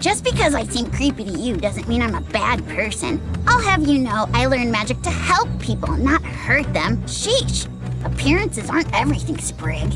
Just because I seem creepy to you doesn't mean I'm a bad person. I'll have you know I learn magic to help people, not hurt them. Sheesh. Appearances aren't everything, Sprig.